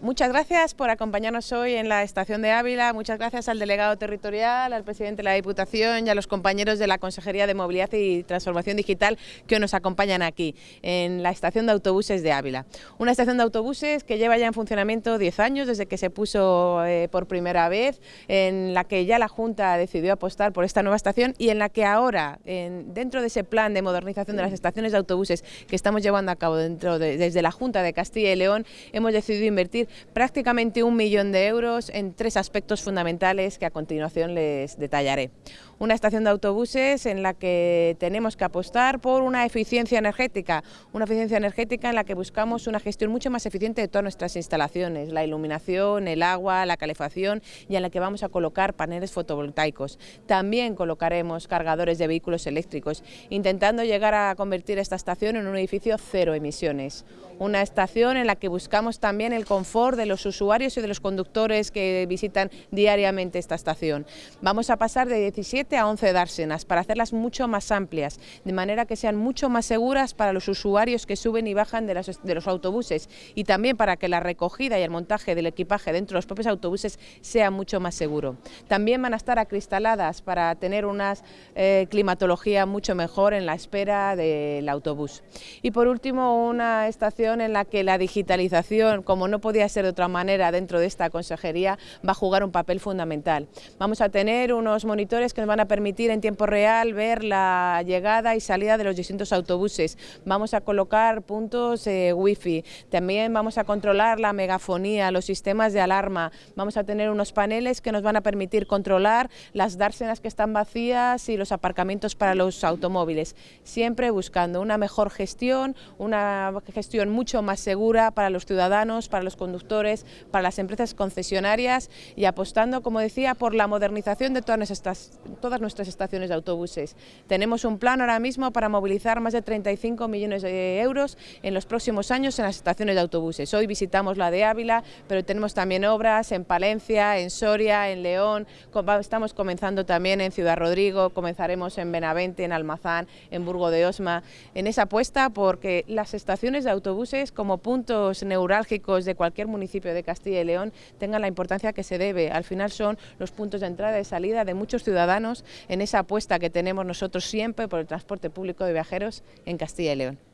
Muchas gracias por acompañarnos hoy en la estación de Ávila, muchas gracias al delegado territorial, al presidente de la Diputación y a los compañeros de la Consejería de Movilidad y Transformación Digital que nos acompañan aquí, en la estación de autobuses de Ávila. Una estación de autobuses que lleva ya en funcionamiento 10 años desde que se puso eh, por primera vez, en la que ya la Junta decidió apostar por esta nueva estación y en la que ahora, dentro de ese plan de modernización de las estaciones de autobuses que estamos llevando a cabo dentro desde la Junta de Castilla y León, hemos decidido invertir prácticamente un millón de euros en tres aspectos fundamentales que a continuación les detallaré. Una estación de autobuses en la que tenemos que apostar por una eficiencia energética, una eficiencia energética en la que buscamos una gestión mucho más eficiente de todas nuestras instalaciones, la iluminación, el agua, la calefacción y en la que vamos a colocar paneles fotovoltaicos. También colocaremos cargadores de vehículos eléctricos, intentando llegar a convertir esta estación en un edificio cero emisiones. Una estación en la que buscamos también el confort de los usuarios y de los conductores que visitan diariamente esta estación. Vamos a pasar de 17 a 11 dársenas para hacerlas mucho más amplias, de manera que sean mucho más seguras para los usuarios que suben y bajan de, los autobuses y también para que la recogida y el montaje del equipaje dentro de los propios autobuses sea mucho más seguro. También van a estar acristaladas para tener una eh, climatología mucho mejor en la espera del autobús. Y por último, una estación en la que la digitalización, como no podía ser de otra manera dentro de esta consejería, va a jugar un papel fundamental. Vamos a tener unos monitores que nos van a permitir en tiempo real ver la llegada y salida de los distintos autobuses. Vamos a colocar puntos eh, wifi, también vamos a controlar la megafonía, los sistemas de alarma, vamos a tener unos paneles que nos van a permitir controlar las dársenas que están vacías y los aparcamientos para los automóviles, siempre buscando una mejor gestión, una gestión mucho más segura para los ciudadanos, para los conductores para las empresas concesionarias y apostando, como decía, por la modernización de todas nuestras, todas nuestras estaciones de autobuses. Tenemos un plan ahora mismo para movilizar más de 35 millones de euros en los próximos años en las estaciones de autobuses. Hoy visitamos la de Ávila, pero tenemos también obras en Palencia, en Soria, en León, estamos comenzando también en Ciudad Rodrigo, comenzaremos en Benavente, en Almazán, en Burgo de Osma, en esa apuesta porque las estaciones de autobuses como puntos neurálgicos de cualquier municipio de Castilla y León tengan la importancia que se debe. Al final son los puntos de entrada y salida de muchos ciudadanos en esa apuesta que tenemos nosotros siempre por el transporte público de viajeros en Castilla y León.